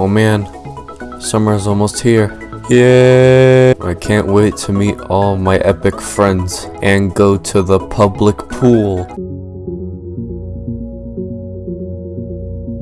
Oh man, summer is almost here. Yeah! I can't wait to meet all my epic friends and go to the public pool.